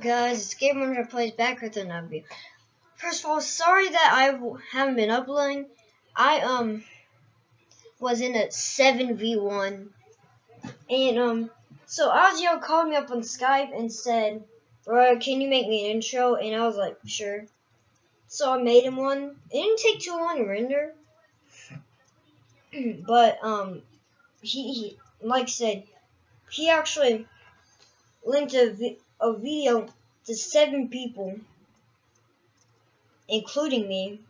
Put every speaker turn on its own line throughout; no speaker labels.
guys, it's Gamer Plays back with another video. First of all, sorry that I haven't been uploading. I um was in a 7v1 and um so Ozio called me up on Skype and said, Bro, can you make me an intro? And I was like, sure. So I made him one. It didn't take too long to render. but um he, he like I said, he actually linked a, a video to seven people, including me,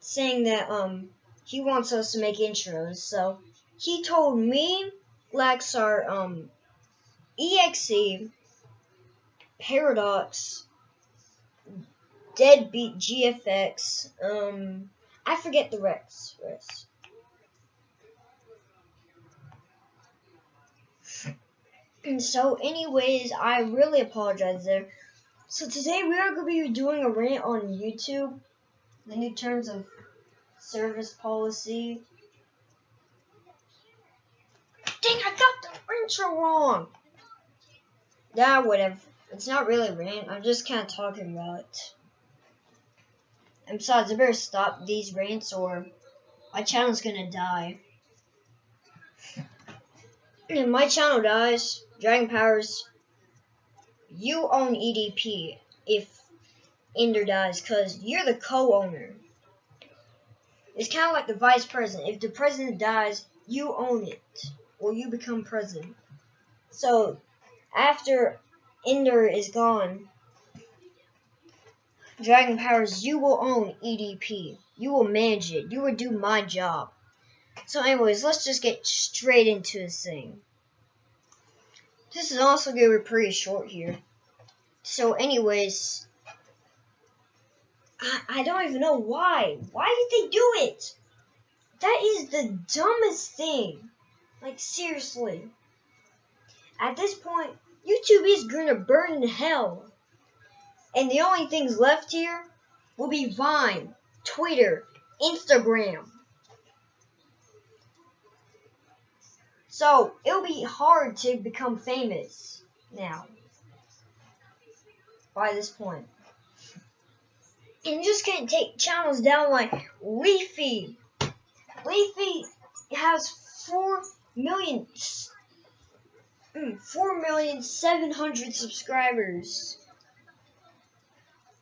saying that um he wants us to make intros. So he told me, Laxar, um, EXE, Paradox, Deadbeat GFX, um, I forget the rest. rest. And so, anyways, I really apologize there. So today we are going to be doing a rant on YouTube, the new terms of service policy. Dang, I got the intro wrong. Yeah, whatever. It's not really rant. I'm just kind of talking about it. And besides, I better stop these rants or my channel's gonna die. If my channel dies, Dragon Powers, you own EDP if Ender dies, because you're the co-owner. It's kind of like the vice president. If the president dies, you own it, or you become president. So, after Ender is gone, Dragon Powers, you will own EDP. You will manage it. You will do my job. So anyways, let's just get straight into this thing. This is also going to be pretty short here. So anyways, I, I don't even know why. Why did they do it? That is the dumbest thing. Like seriously. At this point, YouTube is going to burn in hell. And the only things left here will be Vine, Twitter, Instagram. So it'll be hard to become famous now. By this point. And you just can't take channels down like Leafy. Leafy has four million mm, four million seven hundred subscribers.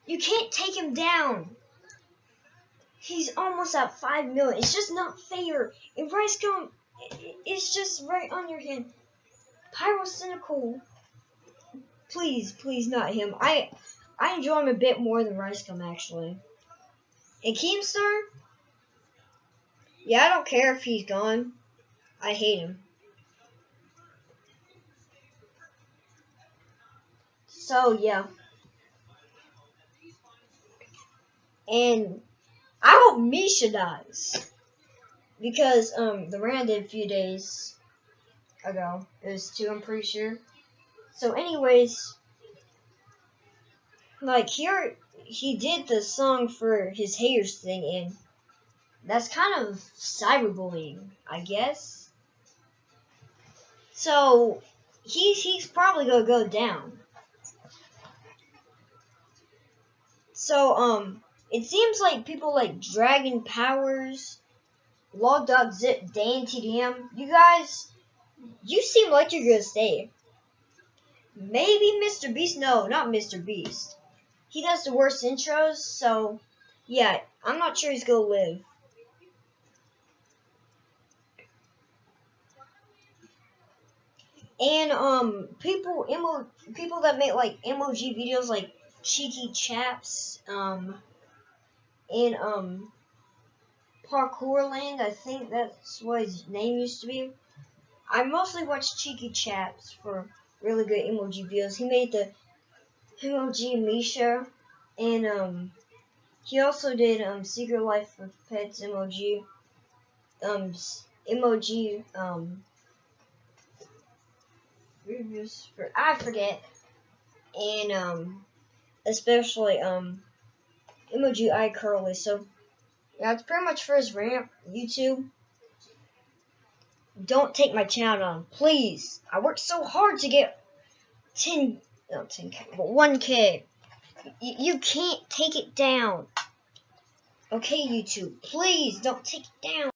You can't take him down. He's almost at five million. It's just not fair. If Ricegum it's just right on your hand. Pyrocynical. Please, please, not him. I I enjoy him a bit more than Ricegum, actually. And Keemstar? Yeah, I don't care if he's gone. I hate him. So, yeah. And I hope Misha dies because um the rant did a few days ago. It was two, I'm pretty sure. So, anyways, like here he did the song for his haters thing, and that's kind of cyberbullying, I guess. So he's he's probably gonna go down. So um, it seems like people like Dragon Powers log.zip, Dan TDM, you guys, you seem like you're gonna stay. Maybe Mr. Beast? No, not Mr. Beast. He does the worst intros, so yeah, I'm not sure he's gonna live. And um, people emo people that make like emoji videos like Cheeky Chaps, um, and um, Parkour Land. I think that's what his name used to be. I mostly watch Cheeky Chaps for really good emoji videos. He made the emoji Misha, and um, he also did um Secret Life of Pets emoji, um emoji um reviews for I forget, and um especially um emoji Curly. So yeah, it's pretty much for his rant. YouTube, don't take my channel down, please. I worked so hard to get 10 not 10k, but 1k. You, you can't take it down. Okay, YouTube, please don't take it down.